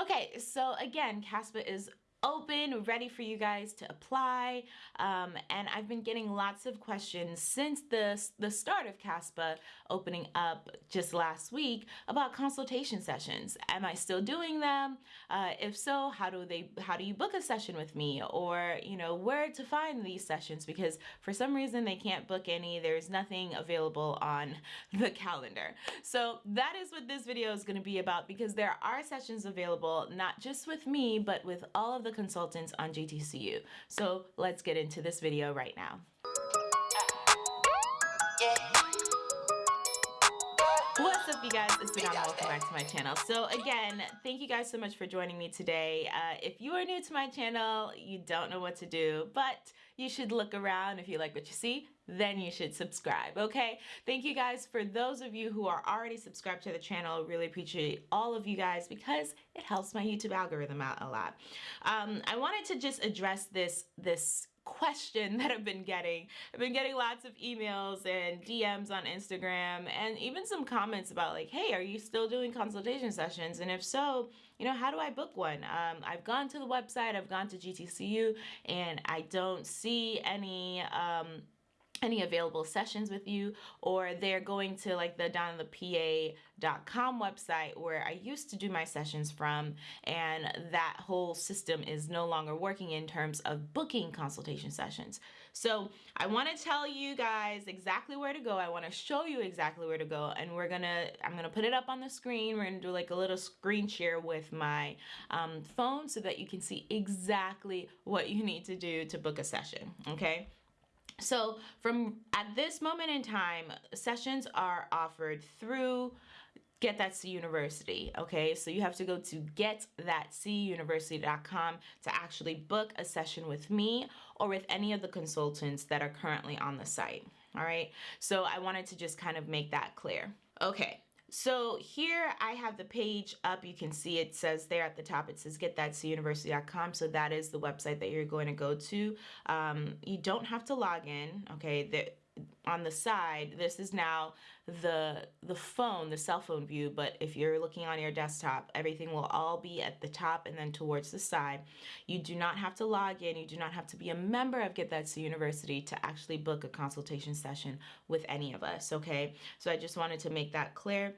Okay, so again, CASPA is open, ready for you guys to apply. Um, and I've been getting lots of questions since the, the start of CASPA opening up just last week about consultation sessions. Am I still doing them? Uh, if so, how do they, how do you book a session with me? Or, you know, where to find these sessions? Because for some reason they can't book any, there's nothing available on the calendar. So that is what this video is gonna be about because there are sessions available, not just with me, but with all of the consultants on GTCU. So let's get into this video right now. Up you guys, it's Madonna, welcome back to my channel. So again, thank you guys so much for joining me today. Uh, if you are new to my channel, you don't know what to do, but you should look around. If you like what you see, then you should subscribe, okay? Thank you guys for those of you who are already subscribed to the channel. Really appreciate all of you guys because it helps my YouTube algorithm out a lot. Um, I wanted to just address this, this question that I've been getting. I've been getting lots of emails and DMs on Instagram and even some comments about like, hey, are you still doing consultation sessions? And if so, you know, how do I book one? Um, I've gone to the website, I've gone to GTCU and I don't see any um, any available sessions with you or they're going to like the donnathepa.com website where I used to do my sessions from and that whole system is no longer working in terms of booking consultation sessions. So I want to tell you guys exactly where to go. I want to show you exactly where to go and we're gonna I'm gonna put it up on the screen. We're gonna do like a little screen share with my um, phone so that you can see exactly what you need to do to book a session okay so from at this moment in time, sessions are offered through Get That C University. Okay, so you have to go to getthatcuniversity.com to actually book a session with me or with any of the consultants that are currently on the site. All right, so I wanted to just kind of make that clear. Okay, so here I have the page up. You can see it says there at the top, it says getthatcuniversity.com. So that is the website that you're going to go to. Um, you don't have to log in. Okay. The, on the side, this is now the the phone, the cell phone view, but if you're looking on your desktop, everything will all be at the top and then towards the side. You do not have to log in, you do not have to be a member of Get That C University to actually book a consultation session with any of us, okay? So I just wanted to make that clear.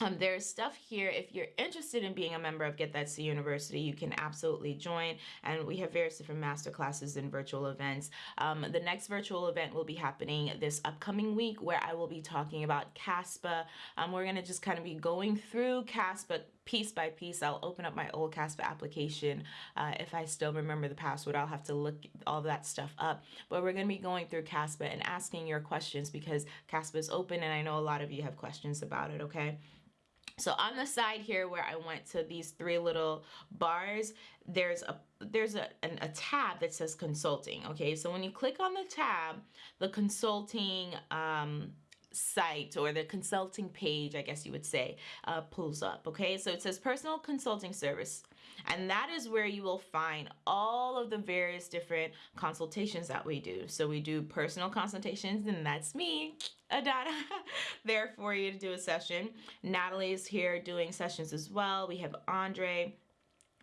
Um, there's stuff here if you're interested in being a member of Get That C University you can absolutely join and we have various different master classes and virtual events. Um, the next virtual event will be happening this upcoming week where I will be talking about CASPA. Um, we're gonna just kind of be going through CASPA piece by piece. I'll open up my old CASPA application uh, if I still remember the password. I'll have to look all that stuff up. But we're gonna be going through CASPA and asking your questions because CASPA is open and I know a lot of you have questions about it okay so on the side here where I went to these three little bars, there's a there's a, an, a tab that says consulting. Okay, so when you click on the tab, the consulting um, site or the consulting page, I guess you would say, uh, pulls up. Okay, so it says personal consulting service. And that is where you will find all of the various different consultations that we do. So we do personal consultations and that's me, Adana, there for you to do a session. Natalie is here doing sessions as well. We have Andre,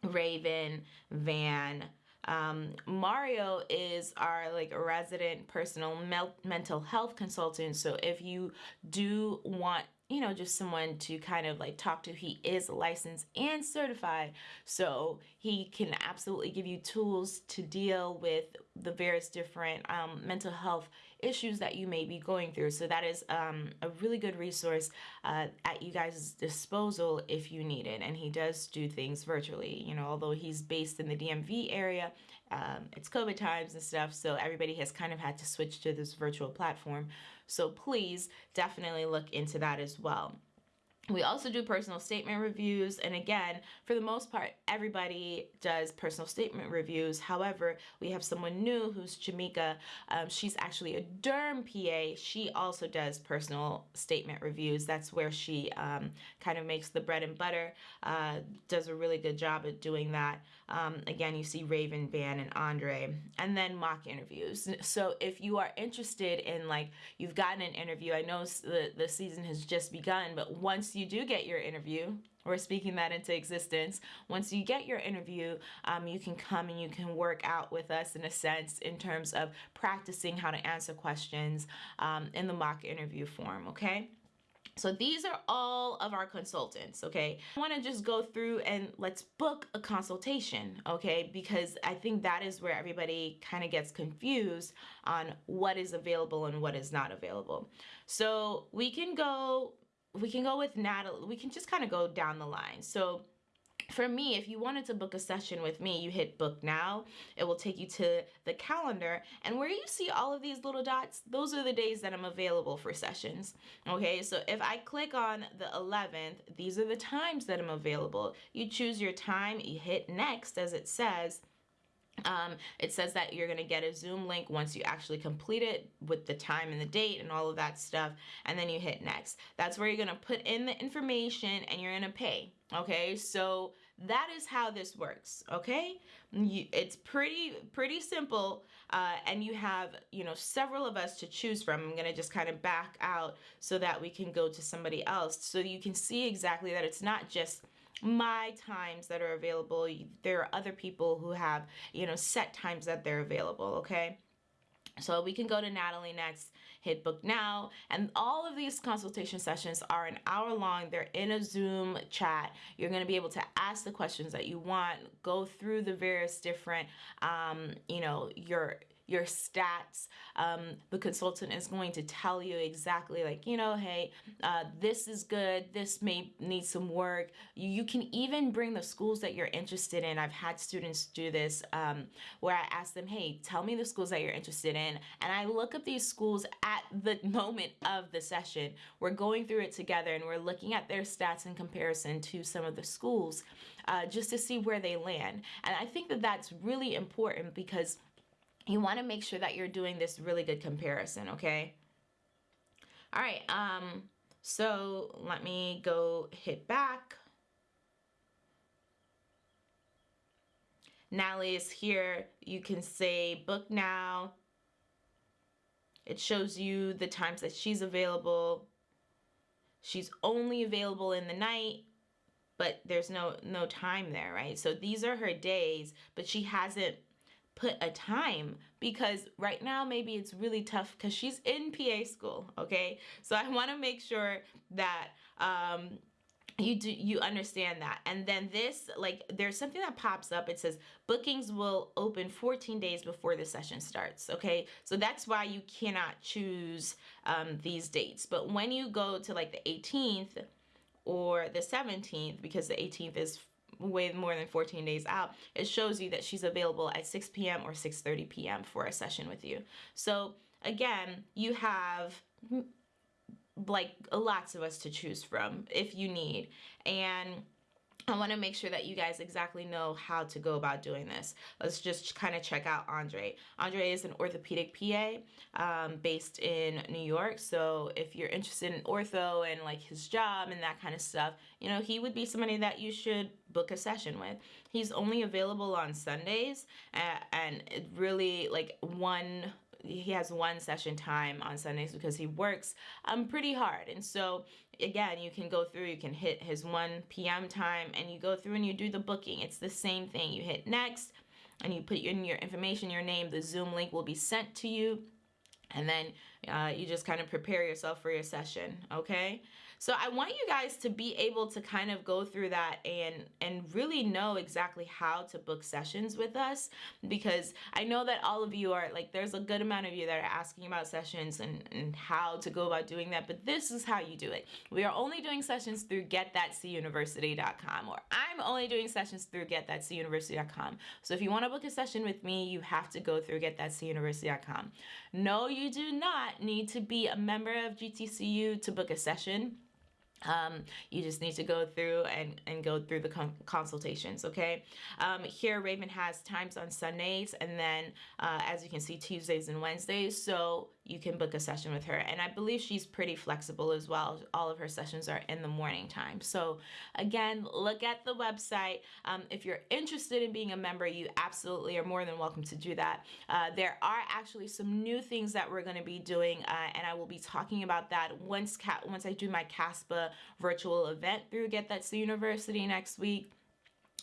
Raven, Van, um, Mario is our like resident personal mental health consultant. So if you do want you know, just someone to kind of like talk to. He is licensed and certified, so he can absolutely give you tools to deal with the various different um, mental health issues that you may be going through. So that is um, a really good resource uh, at you guys' disposal if you need it. And he does do things virtually, you know, although he's based in the DMV area, um, it's COVID times and stuff. So everybody has kind of had to switch to this virtual platform. So please definitely look into that as well. We also do personal statement reviews and again for the most part everybody does personal statement reviews. However we have someone new who's Jamika um, she's actually a derm PA she also does personal statement reviews. That's where she um, kind of makes the bread and butter uh, does a really good job at doing that. Um, again you see Raven Van and Andre and then mock interviews. So if you are interested in like you've gotten an interview I know the, the season has just begun but once once you do get your interview, we're speaking that into existence. Once you get your interview, um, you can come and you can work out with us in a sense in terms of practicing how to answer questions um, in the mock interview form, okay? So these are all of our consultants, okay? I wanna just go through and let's book a consultation, okay? Because I think that is where everybody kind of gets confused on what is available and what is not available. So we can go, we can go with Natalie, we can just kind of go down the line. So for me, if you wanted to book a session with me, you hit book now. It will take you to the calendar. And where you see all of these little dots, those are the days that I'm available for sessions. Okay, so if I click on the 11th, these are the times that I'm available. You choose your time, you hit next as it says, um, it says that you're going to get a Zoom link once you actually complete it with the time and the date and all of that stuff. And then you hit next. That's where you're going to put in the information and you're going to pay. Okay, so that is how this works. Okay, you, it's pretty pretty simple, uh, and you have you know several of us to choose from. I'm gonna just kind of back out so that we can go to somebody else, so you can see exactly that it's not just my times that are available. There are other people who have, you know, set times that they're available, okay? So we can go to Natalie next, hit book now, and all of these consultation sessions are an hour long. They're in a Zoom chat. You're going to be able to ask the questions that you want, go through the various different, um, you know, your your stats. Um, the consultant is going to tell you exactly like, you know, hey, uh, this is good, this may need some work. You, you, can even bring the schools that you're interested in. I've had students do this um, where I ask them, hey, tell me the schools that you're interested in. And I look up these schools at the moment of the session. We're going through it together and we're looking at their stats in comparison to some of the schools uh, just to see where they land. And I think that that's really important because you want to make sure that you're doing this really good comparison, okay? All right, um, so let me go hit back. Natalie is here. You can say book now. It shows you the times that she's available. She's only available in the night, but there's no no time there, right? So these are her days, but she hasn't put a time because right now maybe it's really tough because she's in PA school, okay? So I want to make sure that um, you do you understand that. And then this like there's something that pops up. It says bookings will open 14 days before the session starts okay? So that's why you cannot choose um, these dates. But when you go to like the 18th or the 17th because the 18th is way more than 14 days out, it shows you that she's available at 6 p.m. or 6.30 p.m. for a session with you. So again, you have like lots of us to choose from if you need. And I want to make sure that you guys exactly know how to go about doing this. Let's just kind of check out Andre. Andre is an orthopedic PA um, based in New York. So if you're interested in ortho and like his job and that kind of stuff, you know, he would be somebody that you should book a session with. He's only available on Sundays and it really like one he has one session time on Sundays because he works um pretty hard. And so again, you can go through, you can hit his 1 p.m. time and you go through and you do the booking. It's the same thing. You hit next and you put in your information, your name, the Zoom link will be sent to you. And then uh, you just kind of prepare yourself for your session, okay? So I want you guys to be able to kind of go through that and and really know exactly how to book sessions with us because I know that all of you are like there's a good amount of you that are asking about sessions and, and how to go about doing that, but this is how you do it. We are only doing sessions through getthatcuniversity.com or I'm only doing sessions through getthatcuniversity.com. So if you want to book a session with me, you have to go through getthatcuniversity.com. No, you do not need to be a member of GTCU to book a session. Um, you just need to go through and, and go through the con consultations, okay? Um, here, Raven has times on Sundays and then, uh, as you can see, Tuesdays and Wednesdays. So you can book a session with her. And I believe she's pretty flexible as well. All of her sessions are in the morning time. So again, look at the website. Um, if you're interested in being a member, you absolutely are more than welcome to do that. Uh, there are actually some new things that we're going to be doing, uh, and I will be talking about that once once I do my CASPA virtual event through Get That C University next week.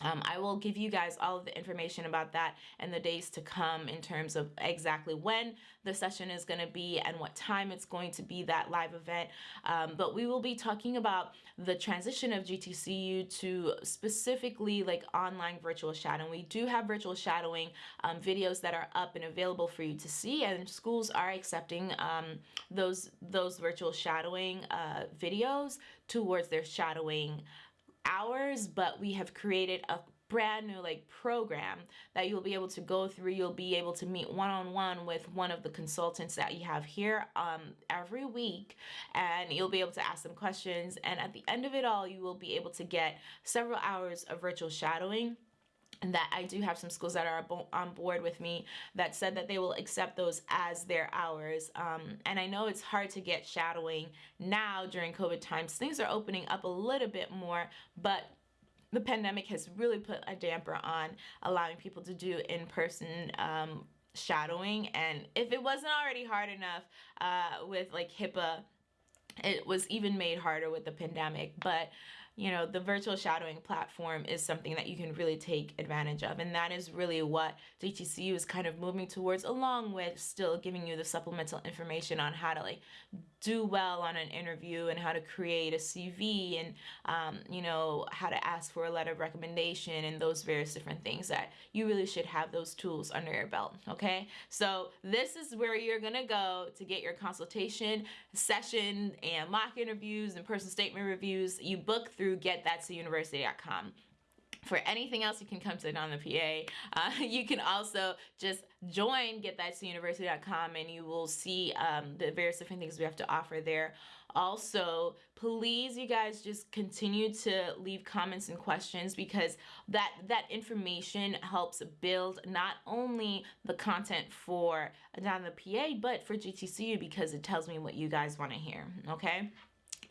Um, I will give you guys all of the information about that and the days to come in terms of exactly when the session is going to be and what time it's going to be that live event. Um, but we will be talking about the transition of GTCU to specifically like online virtual shadowing. We do have virtual shadowing um, videos that are up and available for you to see and schools are accepting um, those, those virtual shadowing uh, videos towards their shadowing hours, but we have created a brand new like program that you'll be able to go through. You'll be able to meet one-on-one -on -one with one of the consultants that you have here um, every week and you'll be able to ask them questions and at the end of it all you will be able to get several hours of virtual shadowing that I do have some schools that are on board with me that said that they will accept those as their hours. Um, and I know it's hard to get shadowing now during COVID times. Things are opening up a little bit more, but the pandemic has really put a damper on allowing people to do in-person um, shadowing. And if it wasn't already hard enough uh, with like HIPAA, it was even made harder with the pandemic. But you know, the virtual shadowing platform is something that you can really take advantage of. And that is really what GTCU is kind of moving towards, along with still giving you the supplemental information on how to like do well on an interview and how to create a CV and, um, you know, how to ask for a letter of recommendation and those various different things that you really should have those tools under your belt. Okay. So this is where you're going to go to get your consultation session and mock interviews and personal statement reviews. You book through getthatcuniversity.com for anything else you can come to on the PA. Uh, you can also just join getthatcuniversity.com and you will see um, the various different things we have to offer there. Also, please you guys just continue to leave comments and questions because that that information helps build not only the content for Donna the PA but for GTCU because it tells me what you guys want to hear, okay?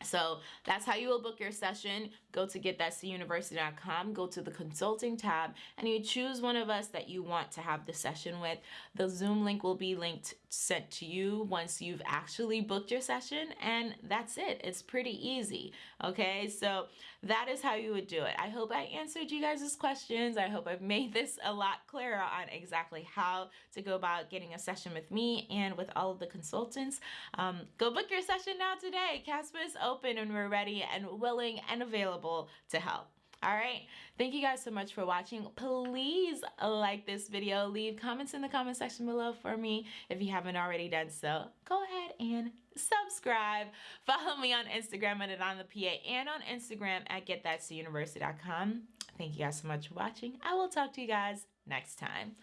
So that's how you will book your session. Go to getthatcuniversity.com, go to the consulting tab, and you choose one of us that you want to have the session with. The Zoom link will be linked sent to you once you've actually booked your session, and that's it. It's pretty easy. Okay, so that is how you would do it. I hope I answered you guys' questions. I hope I've made this a lot clearer on exactly how to go about getting a session with me and with all of the consultants. Um, go book your session now today. CASPA is open and we're ready and willing and available to help. All right. Thank you guys so much for watching. Please like this video. Leave comments in the comment section below for me if you haven't already done so. Go ahead and subscribe. Follow me on Instagram at on the PA and on Instagram at getthatcuniversity.com. Thank you guys so much for watching. I will talk to you guys next time.